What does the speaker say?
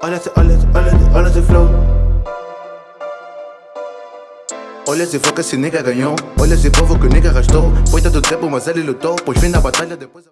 Olha, olha, olha, olha se flow. Olha se foco que esse nigga ganhou. Olha se povo que o nigga gastou. Foi tanto tempo mas ele lutou Pois vem na batalha depois...